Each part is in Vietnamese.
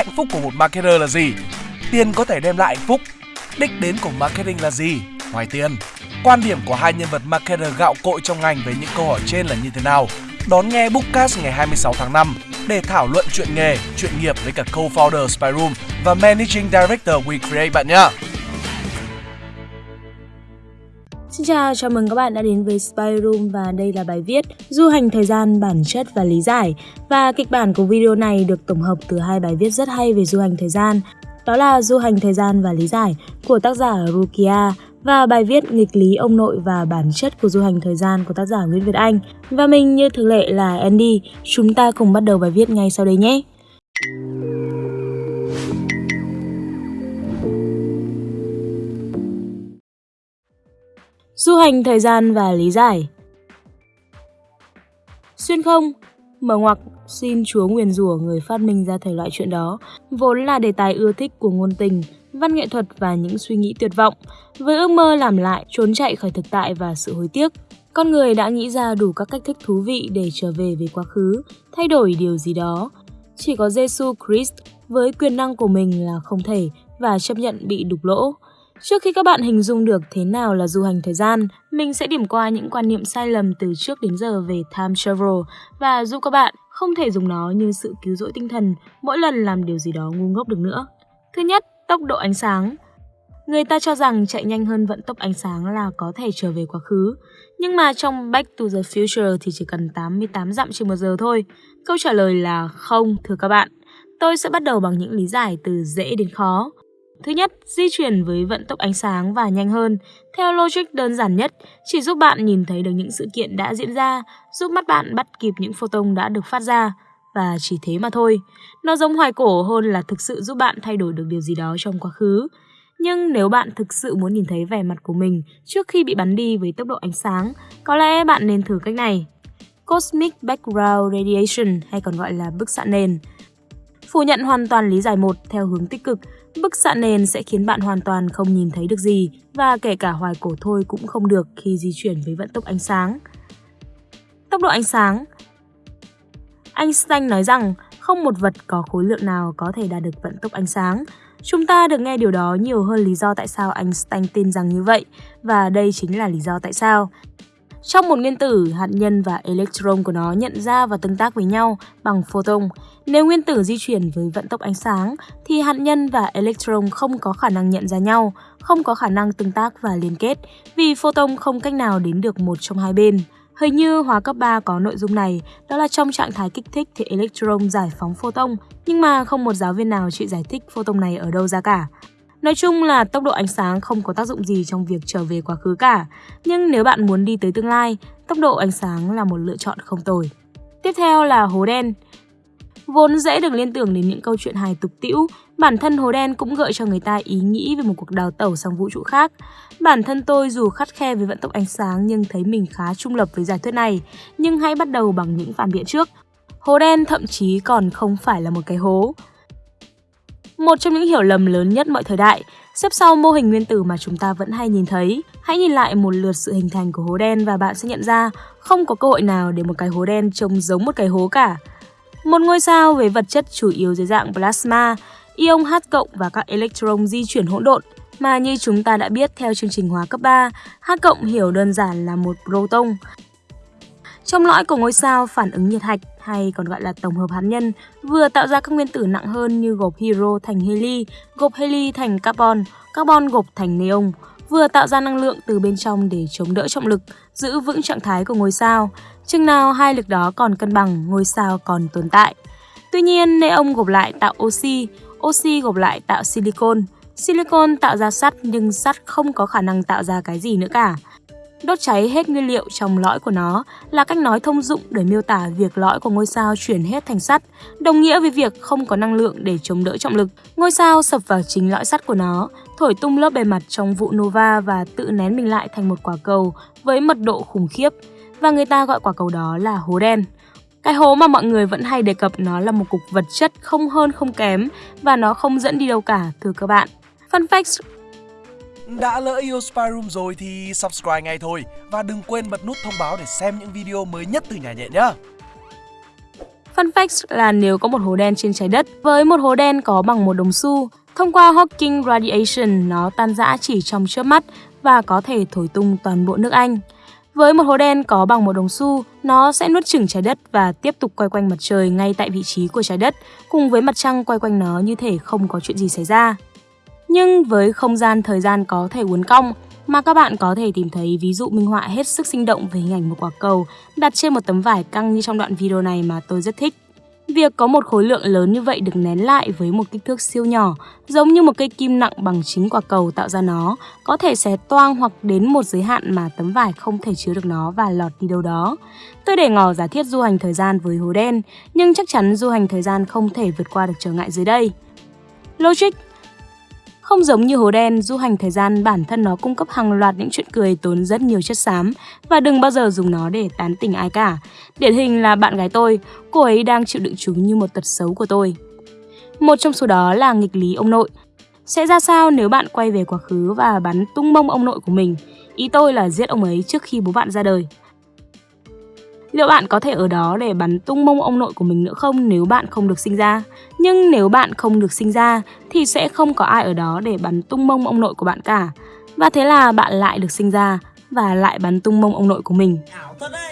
Hạnh phúc của một marketer là gì? Tiền có thể đem lại hạnh phúc. Đích đến của marketing là gì? Ngoài tiền. Quan điểm của hai nhân vật marketer gạo cội trong ngành về những câu hỏi trên là như thế nào? Đón nghe Bookcast ngày 26 tháng 5 để thảo luận chuyện nghề, chuyện nghiệp với cả co-founder Spyroom và Managing Director WeCreate bạn nhé. Xin chào, chào mừng các bạn đã đến với Spy Room và đây là bài viết Du hành thời gian, bản chất và lý giải Và kịch bản của video này được tổng hợp từ hai bài viết rất hay về du hành thời gian Đó là Du hành thời gian và lý giải của tác giả Rukia và bài viết nghịch lý ông nội và bản chất của du hành thời gian của tác giả Nguyễn Việt Anh. Và mình như thường lệ là Andy, chúng ta cùng bắt đầu bài viết ngay sau đây nhé. Du hành thời gian và lý giải Xuyên không, mở ngoặc xin chúa nguyền rủa người phát minh ra thể loại chuyện đó, vốn là đề tài ưa thích của ngôn tình, văn nghệ thuật và những suy nghĩ tuyệt vọng, với ước mơ làm lại, trốn chạy khỏi thực tại và sự hối tiếc. Con người đã nghĩ ra đủ các cách thức thú vị để trở về với quá khứ, thay đổi điều gì đó. Chỉ có Jesus Christ với quyền năng của mình là không thể và chấp nhận bị đục lỗ. Trước khi các bạn hình dung được thế nào là du hành thời gian, mình sẽ điểm qua những quan niệm sai lầm từ trước đến giờ về time travel và giúp các bạn không thể dùng nó như sự cứu rỗi tinh thần mỗi lần làm điều gì đó ngu ngốc được nữa. Thứ nhất, tốc độ ánh sáng. Người ta cho rằng chạy nhanh hơn vận tốc ánh sáng là có thể trở về quá khứ. Nhưng mà trong Back to the Future thì chỉ cần 88 dặm trên một giờ thôi. Câu trả lời là không, thưa các bạn. Tôi sẽ bắt đầu bằng những lý giải từ dễ đến khó. Thứ nhất, di chuyển với vận tốc ánh sáng và nhanh hơn. Theo logic đơn giản nhất, chỉ giúp bạn nhìn thấy được những sự kiện đã diễn ra, giúp mắt bạn bắt kịp những photon đã được phát ra. Và chỉ thế mà thôi. Nó giống hoài cổ hơn là thực sự giúp bạn thay đổi được điều gì đó trong quá khứ. Nhưng nếu bạn thực sự muốn nhìn thấy vẻ mặt của mình trước khi bị bắn đi với tốc độ ánh sáng, có lẽ bạn nên thử cách này. Cosmic Background Radiation hay còn gọi là bức xạ nền. Phủ nhận hoàn toàn lý giải một theo hướng tích cực, bức xạ nền sẽ khiến bạn hoàn toàn không nhìn thấy được gì và kể cả hoài cổ thôi cũng không được khi di chuyển với vận tốc ánh sáng. Tốc độ ánh sáng Einstein nói rằng không một vật có khối lượng nào có thể đạt được vận tốc ánh sáng. Chúng ta được nghe điều đó nhiều hơn lý do tại sao Einstein tin rằng như vậy, và đây chính là lý do tại sao. Trong một nguyên tử, hạt nhân và electron của nó nhận ra và tương tác với nhau bằng photon. Nếu nguyên tử di chuyển với vận tốc ánh sáng, thì hạt nhân và electron không có khả năng nhận ra nhau, không có khả năng tương tác và liên kết, vì photon không cách nào đến được một trong hai bên. Hình như hóa cấp 3 có nội dung này, đó là trong trạng thái kích thích thì electron giải phóng photon, nhưng mà không một giáo viên nào chịu giải thích photon này ở đâu ra cả. Nói chung là tốc độ ánh sáng không có tác dụng gì trong việc trở về quá khứ cả, nhưng nếu bạn muốn đi tới tương lai, tốc độ ánh sáng là một lựa chọn không tồi. Tiếp theo là hố đen. Vốn dễ được liên tưởng đến những câu chuyện hài tục tĩu, bản thân hố đen cũng gợi cho người ta ý nghĩ về một cuộc đào tẩu sang vũ trụ khác. Bản thân tôi dù khắt khe với vận tốc ánh sáng nhưng thấy mình khá trung lập với giải thuyết này, nhưng hãy bắt đầu bằng những phản biện trước. Hố đen thậm chí còn không phải là một cái hố. Một trong những hiểu lầm lớn nhất mọi thời đại, xếp sau mô hình nguyên tử mà chúng ta vẫn hay nhìn thấy. Hãy nhìn lại một lượt sự hình thành của hố đen và bạn sẽ nhận ra không có cơ hội nào để một cái hố đen trông giống một cái hố cả. Một ngôi sao với vật chất chủ yếu dưới dạng plasma, ion H cộng và các electron di chuyển hỗn độn mà như chúng ta đã biết theo chương trình hóa cấp 3, H cộng hiểu đơn giản là một proton. Trong lõi của ngôi sao, phản ứng nhiệt hạch hay còn gọi là tổng hợp hạt nhân vừa tạo ra các nguyên tử nặng hơn như gộp hydro thành heli, gộp heli thành carbon, carbon gộp thành neon, vừa tạo ra năng lượng từ bên trong để chống đỡ trọng lực, giữ vững trạng thái của ngôi sao. Chừng nào hai lực đó còn cân bằng, ngôi sao còn tồn tại. Tuy nhiên, neon gộp lại tạo oxy, oxy gộp lại tạo silicon. Silicon tạo ra sắt nhưng sắt không có khả năng tạo ra cái gì nữa cả. Đốt cháy hết nguyên liệu trong lõi của nó là cách nói thông dụng để miêu tả việc lõi của ngôi sao chuyển hết thành sắt, đồng nghĩa với việc không có năng lượng để chống đỡ trọng lực. Ngôi sao sập vào chính lõi sắt của nó, thổi tung lớp bề mặt trong vụ nova và tự nén mình lại thành một quả cầu với mật độ khủng khiếp. Và người ta gọi quả cầu đó là hố đen. Cái hố mà mọi người vẫn hay đề cập nó là một cục vật chất không hơn không kém và nó không dẫn đi đâu cả, thưa các bạn. Fun fact đã lỡ yêu Spy Room rồi thì subscribe ngay thôi và đừng quên bật nút thông báo để xem những video mới nhất từ nhà nhện nhá. Fun fact là nếu có một hố đen trên trái đất với một hố đen có bằng một đồng xu, thông qua Hawking radiation nó tan rã chỉ trong chớp mắt và có thể thổi tung toàn bộ nước Anh. Với một hố đen có bằng một đồng xu, nó sẽ nuốt chửng trái đất và tiếp tục quay quanh mặt trời ngay tại vị trí của trái đất, cùng với mặt trăng quay quanh nó như thể không có chuyện gì xảy ra. Nhưng với không gian thời gian có thể uốn cong, mà các bạn có thể tìm thấy ví dụ minh họa hết sức sinh động về hình ảnh một quả cầu đặt trên một tấm vải căng như trong đoạn video này mà tôi rất thích. Việc có một khối lượng lớn như vậy được nén lại với một kích thước siêu nhỏ, giống như một cây kim nặng bằng chính quả cầu tạo ra nó, có thể xé toang hoặc đến một giới hạn mà tấm vải không thể chứa được nó và lọt đi đâu đó. Tôi để ngỏ giả thiết du hành thời gian với hố đen, nhưng chắc chắn du hành thời gian không thể vượt qua được trở ngại dưới đây. Logic không giống như hố đen, du hành thời gian bản thân nó cung cấp hàng loạt những chuyện cười tốn rất nhiều chất xám và đừng bao giờ dùng nó để tán tỉnh ai cả. Điển hình là bạn gái tôi, cô ấy đang chịu đựng chúng như một tật xấu của tôi. Một trong số đó là nghịch lý ông nội. Sẽ ra sao nếu bạn quay về quá khứ và bắn tung mông ông nội của mình? Ý tôi là giết ông ấy trước khi bố bạn ra đời. Liệu bạn có thể ở đó để bắn tung mông ông nội của mình nữa không nếu bạn không được sinh ra? Nhưng nếu bạn không được sinh ra thì sẽ không có ai ở đó để bắn tung mông ông nội của bạn cả. Và thế là bạn lại được sinh ra và lại bắn tung mông ông nội của mình.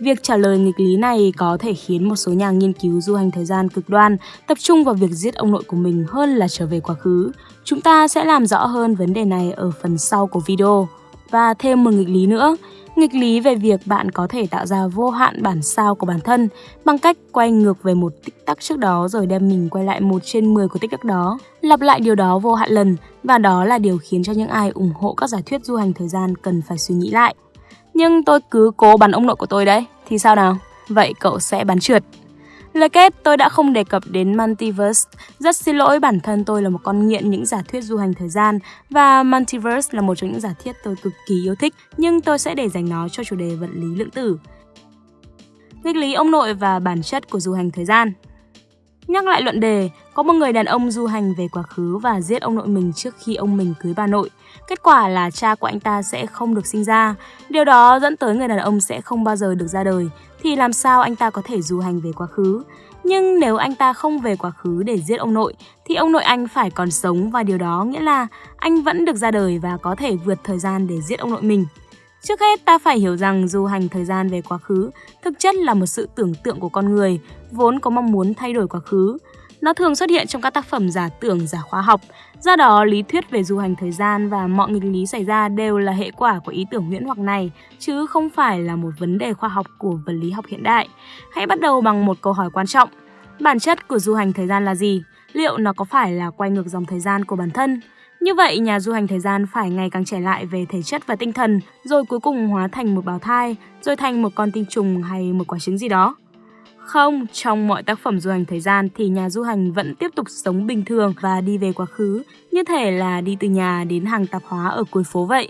Việc trả lời nghịch lý này có thể khiến một số nhà nghiên cứu du hành thời gian cực đoan tập trung vào việc giết ông nội của mình hơn là trở về quá khứ. Chúng ta sẽ làm rõ hơn vấn đề này ở phần sau của video. Và thêm một nghịch lý nữa, nghịch lý về việc bạn có thể tạo ra vô hạn bản sao của bản thân bằng cách quay ngược về một tích tắc trước đó rồi đem mình quay lại một trên 10 của tích tắc đó. Lặp lại điều đó vô hạn lần và đó là điều khiến cho những ai ủng hộ các giả thuyết du hành thời gian cần phải suy nghĩ lại. Nhưng tôi cứ cố bắn ông nội của tôi đấy, thì sao nào? Vậy cậu sẽ bắn trượt. Lời kết tôi đã không đề cập đến Multiverse. Rất xin lỗi bản thân tôi là một con nghiện những giả thuyết du hành thời gian và Multiverse là một trong những giả thuyết tôi cực kỳ yêu thích nhưng tôi sẽ để dành nó cho chủ đề vật lý lượng tử. Nghịch lý ông nội và bản chất của du hành thời gian Nhắc lại luận đề, có một người đàn ông du hành về quá khứ và giết ông nội mình trước khi ông mình cưới bà nội. Kết quả là cha của anh ta sẽ không được sinh ra. Điều đó dẫn tới người đàn ông sẽ không bao giờ được ra đời. Thì làm sao anh ta có thể du hành về quá khứ? Nhưng nếu anh ta không về quá khứ để giết ông nội, thì ông nội anh phải còn sống và điều đó nghĩa là anh vẫn được ra đời và có thể vượt thời gian để giết ông nội mình. Trước hết ta phải hiểu rằng du hành thời gian về quá khứ thực chất là một sự tưởng tượng của con người vốn có mong muốn thay đổi quá khứ. Nó thường xuất hiện trong các tác phẩm giả tưởng giả khoa học, do đó lý thuyết về du hành thời gian và mọi nghịch lý xảy ra đều là hệ quả của ý tưởng huyễn hoặc này, chứ không phải là một vấn đề khoa học của vật lý học hiện đại. Hãy bắt đầu bằng một câu hỏi quan trọng. Bản chất của du hành thời gian là gì? Liệu nó có phải là quay ngược dòng thời gian của bản thân? Như vậy, nhà du hành thời gian phải ngày càng trẻ lại về thể chất và tinh thần, rồi cuối cùng hóa thành một bào thai, rồi thành một con tinh trùng hay một quả trứng gì đó. Không, trong mọi tác phẩm du hành thời gian thì nhà du hành vẫn tiếp tục sống bình thường và đi về quá khứ, như thể là đi từ nhà đến hàng tạp hóa ở cuối phố vậy.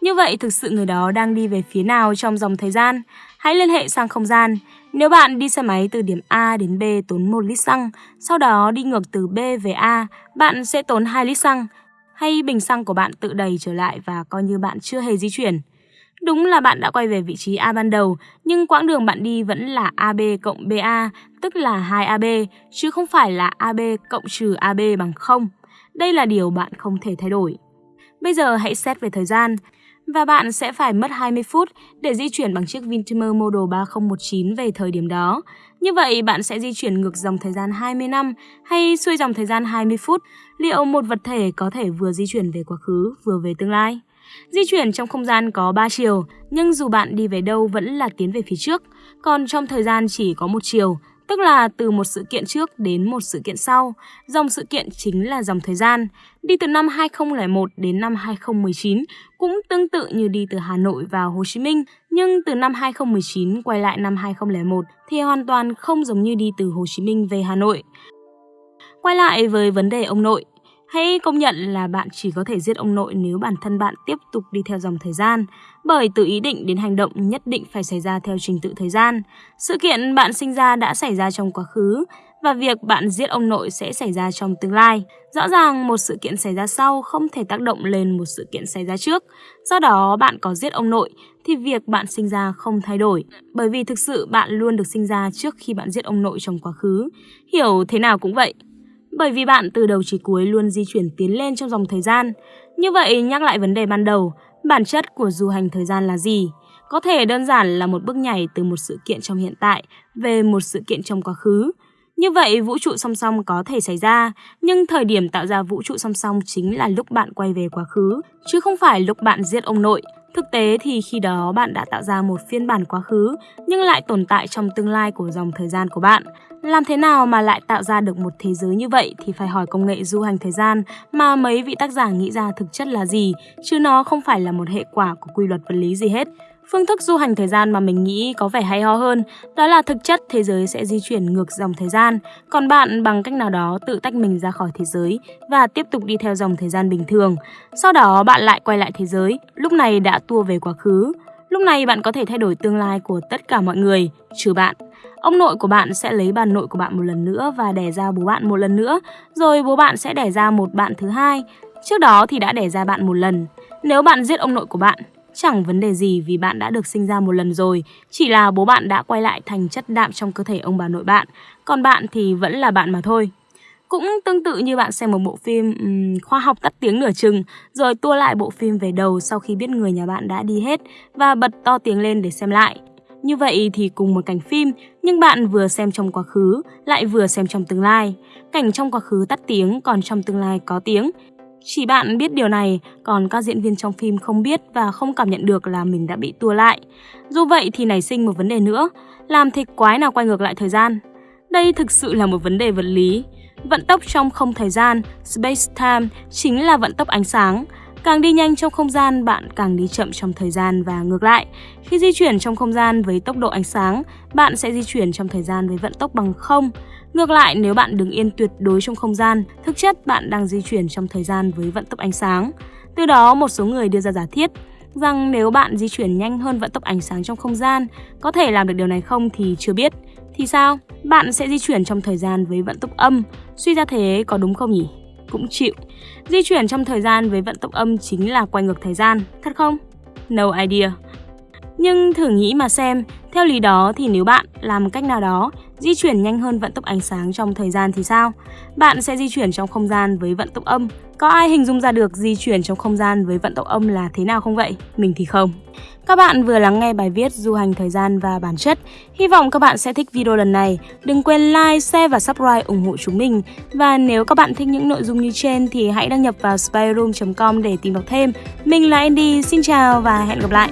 Như vậy thực sự người đó đang đi về phía nào trong dòng thời gian? Hãy liên hệ sang không gian. Nếu bạn đi xe máy từ điểm A đến B tốn 1 lít xăng, sau đó đi ngược từ B về A, bạn sẽ tốn 2 lít xăng hay bình xăng của bạn tự đầy trở lại và coi như bạn chưa hề di chuyển. Đúng là bạn đã quay về vị trí A ban đầu, nhưng quãng đường bạn đi vẫn là AB cộng BA, tức là 2AB, chứ không phải là AB cộng trừ AB bằng 0. Đây là điều bạn không thể thay đổi. Bây giờ hãy xét về thời gian, và bạn sẽ phải mất 20 phút để di chuyển bằng chiếc Vintimer Model 3019 về thời điểm đó. Như vậy, bạn sẽ di chuyển ngược dòng thời gian 20 năm hay xuôi dòng thời gian 20 phút. Liệu một vật thể có thể vừa di chuyển về quá khứ, vừa về tương lai? Di chuyển trong không gian có 3 chiều, nhưng dù bạn đi về đâu vẫn là tiến về phía trước, còn trong thời gian chỉ có một chiều, tức là từ một sự kiện trước đến một sự kiện sau. Dòng sự kiện chính là dòng thời gian. Đi từ năm 2001 đến năm 2019 cũng tương tự như đi từ Hà Nội vào Hồ Chí Minh, nhưng từ năm 2019 quay lại năm 2001 thì hoàn toàn không giống như đi từ Hồ Chí Minh về Hà Nội. Quay lại với vấn đề ông nội, Hãy công nhận là bạn chỉ có thể giết ông nội nếu bản thân bạn tiếp tục đi theo dòng thời gian, bởi từ ý định đến hành động nhất định phải xảy ra theo trình tự thời gian. Sự kiện bạn sinh ra đã xảy ra trong quá khứ và việc bạn giết ông nội sẽ xảy ra trong tương lai. Rõ ràng một sự kiện xảy ra sau không thể tác động lên một sự kiện xảy ra trước. Do đó bạn có giết ông nội thì việc bạn sinh ra không thay đổi, bởi vì thực sự bạn luôn được sinh ra trước khi bạn giết ông nội trong quá khứ. Hiểu thế nào cũng vậy. Bởi vì bạn từ đầu chí cuối luôn di chuyển tiến lên trong dòng thời gian. Như vậy, nhắc lại vấn đề ban đầu, bản chất của du hành thời gian là gì? Có thể đơn giản là một bước nhảy từ một sự kiện trong hiện tại về một sự kiện trong quá khứ. Như vậy, vũ trụ song song có thể xảy ra, nhưng thời điểm tạo ra vũ trụ song song chính là lúc bạn quay về quá khứ, chứ không phải lúc bạn giết ông nội. Thực tế thì khi đó bạn đã tạo ra một phiên bản quá khứ nhưng lại tồn tại trong tương lai của dòng thời gian của bạn. Làm thế nào mà lại tạo ra được một thế giới như vậy thì phải hỏi công nghệ du hành thời gian mà mấy vị tác giả nghĩ ra thực chất là gì, chứ nó không phải là một hệ quả của quy luật vật lý gì hết. Phương thức du hành thời gian mà mình nghĩ có vẻ hay ho hơn, đó là thực chất thế giới sẽ di chuyển ngược dòng thời gian, còn bạn bằng cách nào đó tự tách mình ra khỏi thế giới và tiếp tục đi theo dòng thời gian bình thường. Sau đó bạn lại quay lại thế giới, lúc này đã tua về quá khứ. Lúc này bạn có thể thay đổi tương lai của tất cả mọi người, trừ bạn. Ông nội của bạn sẽ lấy bà nội của bạn một lần nữa và đẻ ra bố bạn một lần nữa, rồi bố bạn sẽ đẻ ra một bạn thứ hai. Trước đó thì đã đẻ ra bạn một lần. Nếu bạn giết ông nội của bạn, Chẳng vấn đề gì vì bạn đã được sinh ra một lần rồi, chỉ là bố bạn đã quay lại thành chất đạm trong cơ thể ông bà nội bạn, còn bạn thì vẫn là bạn mà thôi. Cũng tương tự như bạn xem một bộ phim um, khoa học tắt tiếng nửa chừng, rồi tua lại bộ phim về đầu sau khi biết người nhà bạn đã đi hết và bật to tiếng lên để xem lại. Như vậy thì cùng một cảnh phim, nhưng bạn vừa xem trong quá khứ, lại vừa xem trong tương lai. Cảnh trong quá khứ tắt tiếng, còn trong tương lai có tiếng, chỉ bạn biết điều này, còn các diễn viên trong phim không biết và không cảm nhận được là mình đã bị tua lại. Dù vậy thì nảy sinh một vấn đề nữa, làm thịt quái nào quay ngược lại thời gian? Đây thực sự là một vấn đề vật lý. Vận tốc trong không thời gian, space-time, chính là vận tốc ánh sáng. Càng đi nhanh trong không gian, bạn càng đi chậm trong thời gian và ngược lại. Khi di chuyển trong không gian với tốc độ ánh sáng, bạn sẽ di chuyển trong thời gian với vận tốc bằng không. Ngược lại, nếu bạn đứng yên tuyệt đối trong không gian, thực chất bạn đang di chuyển trong thời gian với vận tốc ánh sáng. Từ đó, một số người đưa ra giả thiết rằng nếu bạn di chuyển nhanh hơn vận tốc ánh sáng trong không gian, có thể làm được điều này không thì chưa biết. Thì sao? Bạn sẽ di chuyển trong thời gian với vận tốc âm. Suy ra thế có đúng không nhỉ? Cũng chịu. Di chuyển trong thời gian với vận tốc âm chính là quay ngược thời gian, thật không? No idea. Nhưng thử nghĩ mà xem, theo lý đó thì nếu bạn làm cách nào đó di chuyển nhanh hơn vận tốc ánh sáng trong thời gian thì sao? Bạn sẽ di chuyển trong không gian với vận tốc âm. Có ai hình dung ra được di chuyển trong không gian với vận tốc âm là thế nào không vậy? Mình thì không. Các bạn vừa lắng nghe bài viết Du hành thời gian và bản chất. Hy vọng các bạn sẽ thích video lần này. Đừng quên like, share và subscribe ủng hộ chúng mình. Và nếu các bạn thích những nội dung như trên thì hãy đăng nhập vào spyroom.com để tìm đọc thêm. Mình là Andy, xin chào và hẹn gặp lại.